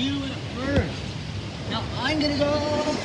you in first. Now I'm gonna go